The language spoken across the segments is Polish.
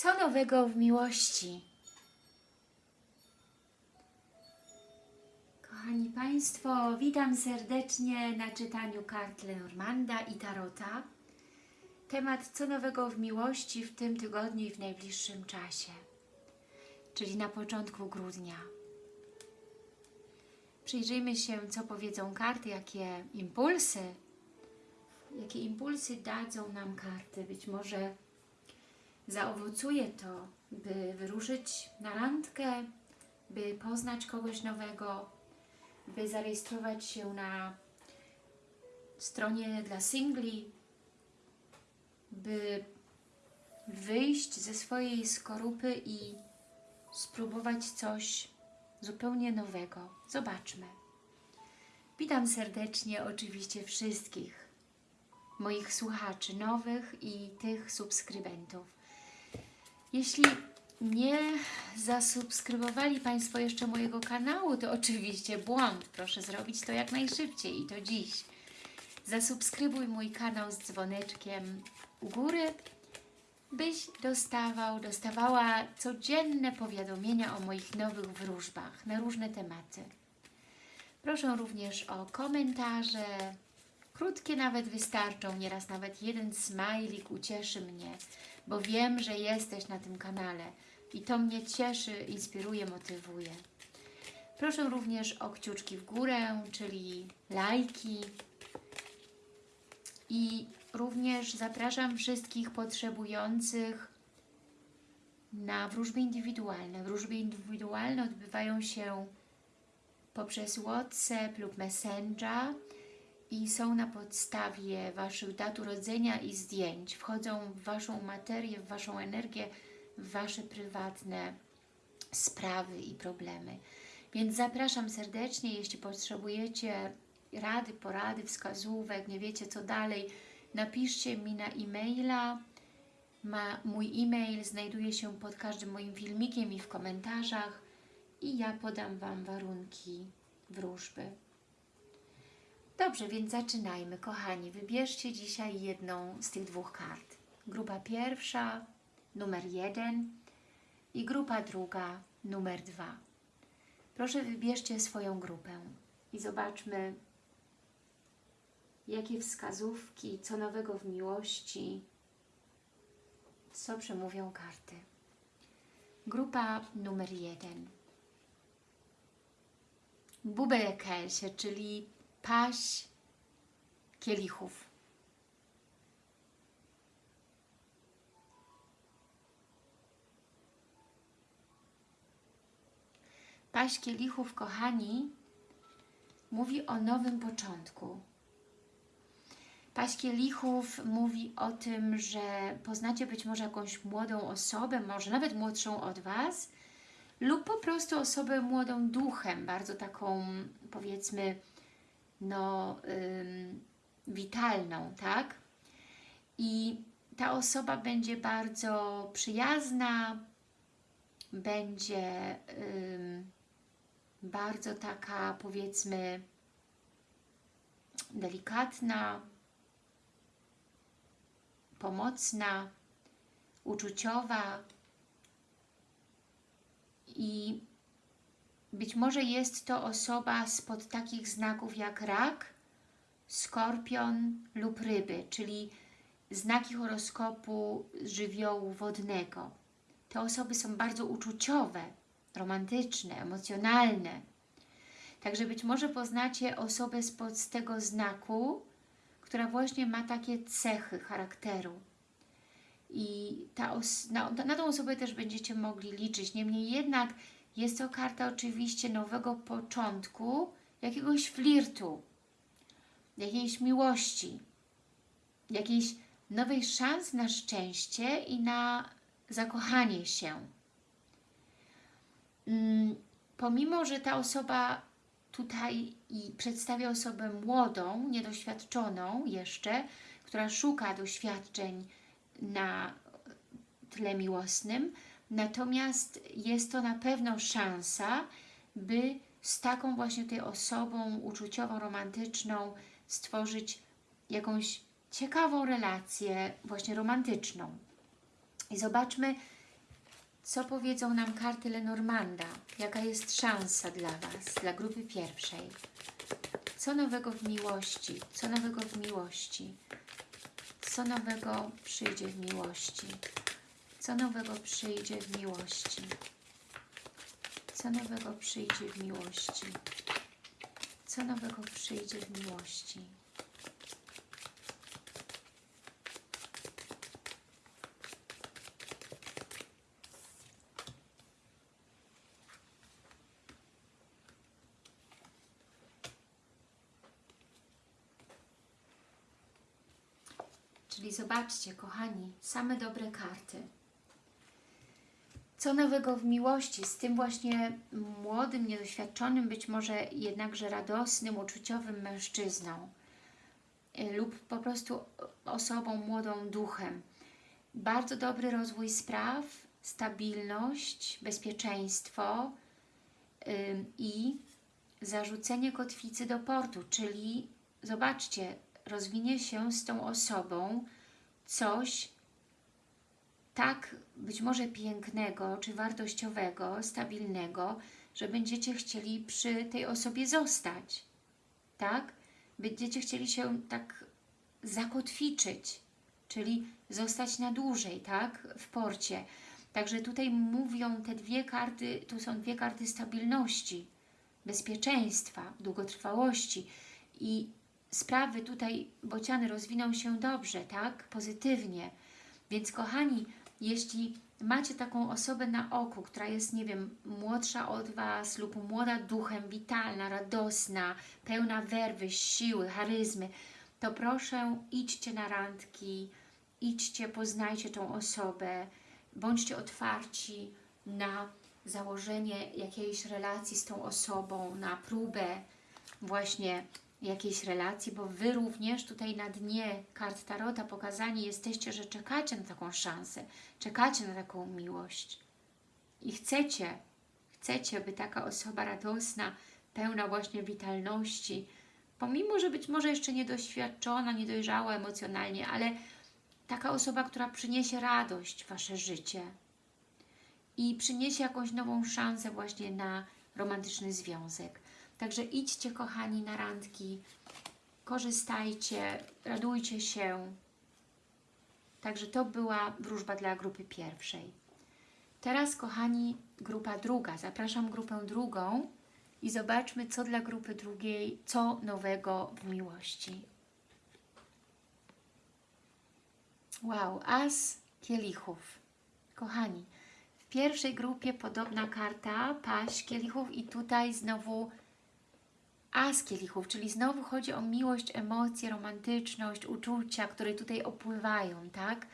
Co nowego w miłości? Kochani Państwo, witam serdecznie na czytaniu kart Lenormanda i Tarota. Temat co nowego w miłości w tym tygodniu i w najbliższym czasie, czyli na początku grudnia. Przyjrzyjmy się, co powiedzą karty, jakie impulsy, jakie impulsy dadzą nam karty. Być może zaowocuje to, by wyruszyć na randkę, by poznać kogoś nowego, by zarejestrować się na stronie dla singli, by wyjść ze swojej skorupy i spróbować coś zupełnie nowego. Zobaczmy. Witam serdecznie oczywiście wszystkich moich słuchaczy nowych i tych subskrybentów. Jeśli nie zasubskrybowali Państwo jeszcze mojego kanału, to oczywiście błąd. Proszę zrobić to jak najszybciej i to dziś. Zasubskrybuj mój kanał z dzwoneczkiem u góry, byś dostawał, dostawała codzienne powiadomienia o moich nowych wróżbach na różne tematy. Proszę również o komentarze, krótkie nawet wystarczą, nieraz nawet jeden smajlik ucieszy mnie, bo wiem, że jesteś na tym kanale i to mnie cieszy, inspiruje, motywuje. Proszę również o kciuczki w górę, czyli lajki i również zapraszam wszystkich potrzebujących na wróżby indywidualne. Wróżby indywidualne odbywają się poprzez WhatsApp lub Messenger i są na podstawie Waszych dat urodzenia i zdjęć. Wchodzą w Waszą materię, w Waszą energię, w Wasze prywatne sprawy i problemy. Więc zapraszam serdecznie, jeśli potrzebujecie rady, porady, wskazówek, nie wiecie co dalej, napiszcie mi na e-maila. Ma, mój e-mail znajduje się pod każdym moim filmikiem i w komentarzach i ja podam Wam warunki wróżby. Dobrze, więc zaczynajmy, kochani. Wybierzcie dzisiaj jedną z tych dwóch kart. Grupa pierwsza, numer jeden i grupa druga, numer dwa. Proszę wybierzcie swoją grupę i zobaczmy, jakie wskazówki, co nowego w miłości, co przemówią karty. Grupa numer jeden. Bubelkelsie, czyli paść kielichów. Paść kielichów, kochani, mówi o nowym początku. Paść kielichów mówi o tym, że poznacie być może jakąś młodą osobę, może nawet młodszą od Was, lub po prostu osobę młodą duchem, bardzo taką, powiedzmy, no, ym, witalną, tak? I ta osoba będzie bardzo przyjazna, będzie ym, bardzo taka, powiedzmy, delikatna, pomocna, uczuciowa i być może jest to osoba spod takich znaków jak rak, skorpion lub ryby, czyli znaki horoskopu żywiołu wodnego. Te osoby są bardzo uczuciowe, romantyczne, emocjonalne. Także być może poznacie osobę spod tego znaku, która właśnie ma takie cechy charakteru. I ta na, na tą osobę też będziecie mogli liczyć. Niemniej jednak jest to karta oczywiście nowego początku, jakiegoś flirtu, jakiejś miłości, jakiejś nowej szans na szczęście i na zakochanie się. Mm, pomimo, że ta osoba tutaj przedstawia osobę młodą, niedoświadczoną jeszcze, która szuka doświadczeń na tle miłosnym, natomiast jest to na pewno szansa, by z taką właśnie tej osobą uczuciową, romantyczną stworzyć jakąś ciekawą relację właśnie romantyczną. I zobaczmy, Co powiedzą nam karty Lenormanda? Jaka jest szansa dla Was, dla grupy pierwszej? Co nowego w miłości? Co nowego w miłości? Co nowego przyjdzie w miłości? Co nowego przyjdzie w miłości? Co nowego przyjdzie w miłości? Co nowego przyjdzie w miłości? Czyli zobaczcie, kochani, same dobre karty. Co nowego w miłości z tym właśnie młodym, niedoświadczonym, być może jednakże radosnym, uczuciowym mężczyzną y, lub po prostu osobą młodą duchem. Bardzo dobry rozwój spraw, stabilność, bezpieczeństwo ym, i zarzucenie kotwicy do portu, czyli zobaczcie, rozwinie się z tą osobą coś tak być może pięknego, czy wartościowego, stabilnego, że będziecie chcieli przy tej osobie zostać, tak? Będziecie chcieli się tak zakotwiczyć, czyli zostać na dłużej, tak? W porcie. Także tutaj mówią te dwie karty, tu są dwie karty stabilności, bezpieczeństwa, długotrwałości i sprawy tutaj bociany rozwiną się dobrze, tak? Pozytywnie. Więc kochani, jeśli macie taką osobę na oku, która jest, nie wiem, młodsza od Was lub młoda duchem, witalna, radosna, pełna werwy, siły, charyzmy, to proszę idźcie na randki, idźcie, poznajcie tą osobę, bądźcie otwarci na założenie jakiejś relacji z tą osobą, na próbę właśnie jakiejś relacji, bo Wy również tutaj na dnie kart Tarota pokazani jesteście, że czekacie na taką szansę, czekacie na taką miłość i chcecie, chcecie, by taka osoba radosna, pełna właśnie witalności, pomimo, że być może jeszcze niedoświadczona, niedojrzała emocjonalnie, ale taka osoba, która przyniesie radość w Wasze życie i przyniesie jakąś nową szansę właśnie na romantyczny związek. Także idźcie, kochani, na randki, korzystajcie, radujcie się. Także to była wróżba dla grupy pierwszej. Teraz, kochani, grupa druga. Zapraszam grupę drugą i zobaczmy, co dla grupy drugiej, co nowego w miłości. Wow, as kielichów. Kochani, w pierwszej grupie podobna karta, paść kielichów i tutaj znowu As kielichów, czyli znowu chodzi o miłość, emocje, romantyczność, uczucia, które tutaj opływają, tak?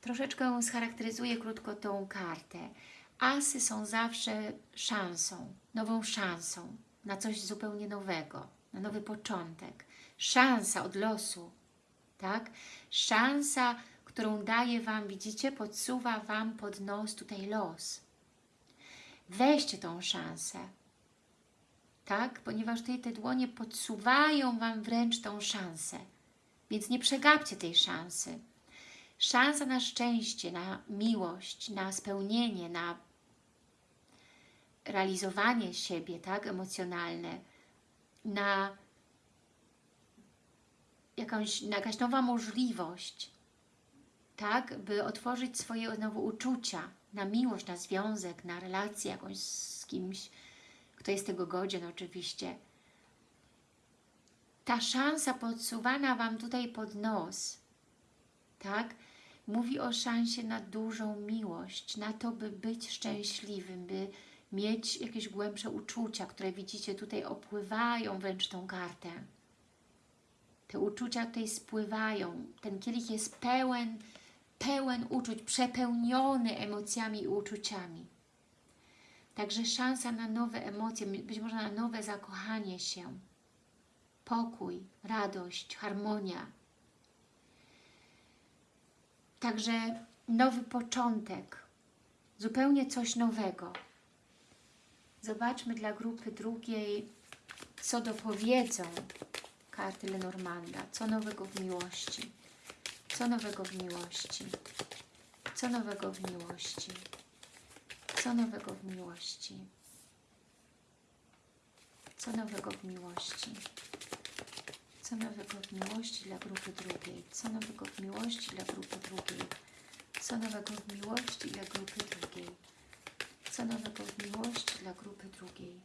Troszeczkę scharakteryzuję krótko tą kartę. Asy są zawsze szansą, nową szansą na coś zupełnie nowego, na nowy początek. Szansa od losu, tak? Szansa, którą daje Wam, widzicie, podsuwa Wam pod nos tutaj los. Weźcie tą szansę, tak? Ponieważ tutaj te dłonie podsuwają Wam wręcz tą szansę. Więc nie przegapcie tej szansy. Szansa na szczęście, na miłość, na spełnienie, na realizowanie siebie, tak? Emocjonalne, na jakąś, na jakaś nowa możliwość, tak? By otworzyć swoje znowu uczucia na miłość, na związek, na relację jakąś z kimś, kto jest tego godzien oczywiście. Ta szansa podsuwana Wam tutaj pod nos, tak? Mówi o szansie na dużą miłość, na to, by być szczęśliwym, by mieć jakieś głębsze uczucia, które widzicie tutaj opływają wręcz tą kartę. Te uczucia tutaj spływają. Ten kielich jest pełen, pełen uczuć, przepełniony emocjami i uczuciami. Także szansa na nowe emocje, być może na nowe zakochanie się, pokój, radość, harmonia. Także nowy początek, zupełnie coś nowego. Zobaczmy dla grupy drugiej, co dopowiedzą karty Lenormanda. Co nowego w miłości? Co nowego w miłości? Co nowego w miłości? Co nowego w miłości? Co nowego w miłości? Co nowego w miłości dla grupy drugiej? Co nowego w miłości dla grupy drugiej? Co nowego w miłości dla grupy drugiej? Co nowego w miłości dla grupy drugiej?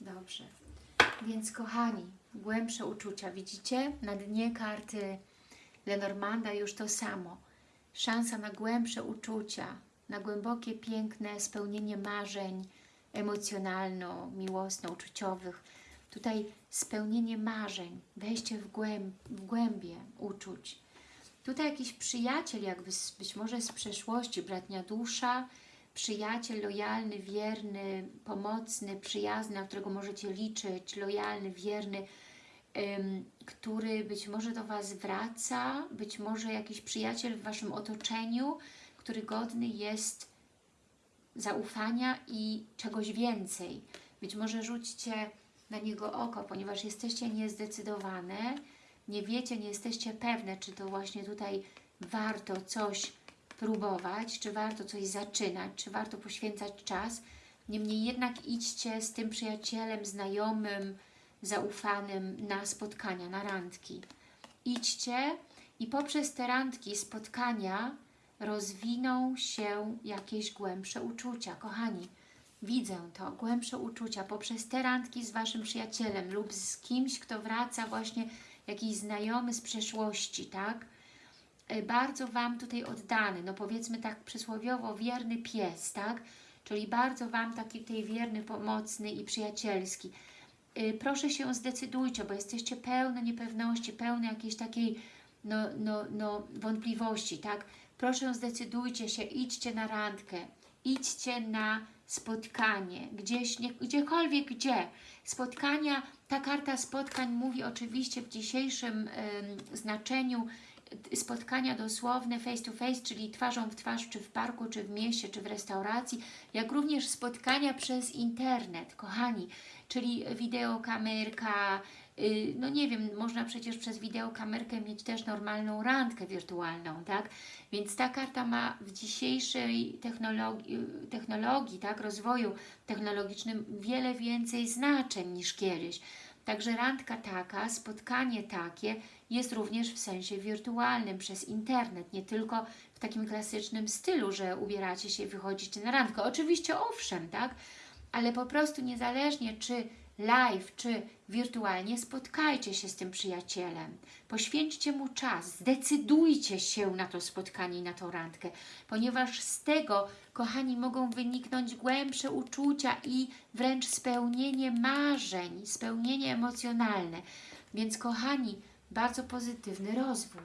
Dobrze. Więc kochani, głębsze uczucia. Widzicie? Na dnie karty Lenormanda już to samo. Szansa na głębsze uczucia, na głębokie, piękne spełnienie marzeń emocjonalno-miłosno-uczuciowych. Tutaj spełnienie marzeń, wejście w, głęb, w głębie uczuć. Tutaj jakiś przyjaciel, jakby z, być może z przeszłości, bratnia dusza, przyjaciel lojalny, wierny, pomocny, przyjazny, na którego możecie liczyć, lojalny, wierny, który być może do Was wraca, być może jakiś przyjaciel w Waszym otoczeniu, który godny jest zaufania i czegoś więcej. Być może rzućcie na niego oko, ponieważ jesteście niezdecydowane, nie wiecie, nie jesteście pewne, czy to właśnie tutaj warto coś próbować, czy warto coś zaczynać, czy warto poświęcać czas. Niemniej jednak idźcie z tym przyjacielem, znajomym, zaufanym na spotkania, na randki. Idźcie i poprzez te randki, spotkania rozwiną się jakieś głębsze uczucia. Kochani, widzę to, głębsze uczucia poprzez te randki z Waszym przyjacielem lub z kimś, kto wraca właśnie jakiś znajomy z przeszłości, tak? E, bardzo Wam tutaj oddany, no powiedzmy tak przysłowiowo wierny pies, tak? Czyli bardzo Wam taki tutaj wierny, pomocny i przyjacielski. E, Proszę się zdecydujcie, bo jesteście pełne niepewności, pełne jakiejś takiej no, no, no, wątpliwości, tak? Proszę zdecydujcie się, idźcie na randkę, idźcie na spotkanie, gdzieś, nie, gdziekolwiek gdzie. Spotkania, ta karta spotkań mówi oczywiście w dzisiejszym ym, znaczeniu spotkania dosłowne face to face, czyli twarzą w twarz, czy w parku, czy w mieście, czy w restauracji, jak również spotkania przez internet, kochani, czyli wideokamerka, yy, no nie wiem, można przecież przez wideokamerkę mieć też normalną randkę wirtualną, tak? Więc ta karta ma w dzisiejszej technologii, technologii tak, rozwoju technologicznym wiele więcej znaczeń niż kiedyś. Także randka taka, spotkanie takie jest również w sensie wirtualnym, przez internet, nie tylko w takim klasycznym stylu, że ubieracie się i wychodzicie na randkę. Oczywiście owszem, tak? Ale po prostu niezależnie czy live, czy wirtualnie, spotkajcie się z tym przyjacielem. Poświęćcie mu czas, zdecydujcie się na to spotkanie i na tą randkę, ponieważ z tego, kochani, mogą wyniknąć głębsze uczucia i wręcz spełnienie marzeń, spełnienie emocjonalne. Więc, kochani, bardzo pozytywny rozwój.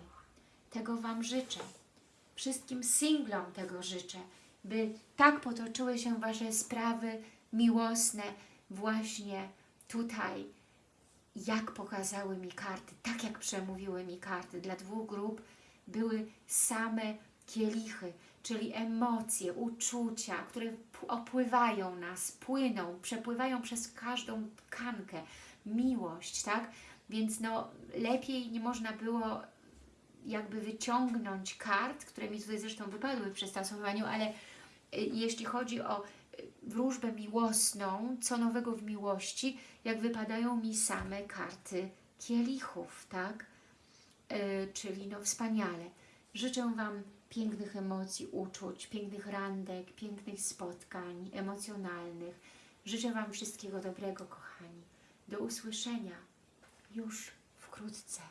Tego Wam życzę. Wszystkim singlom tego życzę, by tak potoczyły się Wasze sprawy miłosne właśnie tutaj, jak pokazały mi karty, tak jak przemówiły mi karty. Dla dwóch grup były same kielichy, czyli emocje, uczucia, które opływają nas, płyną, przepływają przez każdą tkankę. Miłość, tak? Więc no, lepiej nie można było jakby wyciągnąć kart, które mi tutaj zresztą wypadły przy stosowaniu, ale y, jeśli chodzi o wróżbę miłosną, co nowego w miłości, jak wypadają mi same karty kielichów, tak? Yy, czyli no wspaniale. Życzę Wam pięknych emocji, uczuć, pięknych randek, pięknych spotkań emocjonalnych. Życzę Wam wszystkiego dobrego, kochani. Do usłyszenia już wkrótce.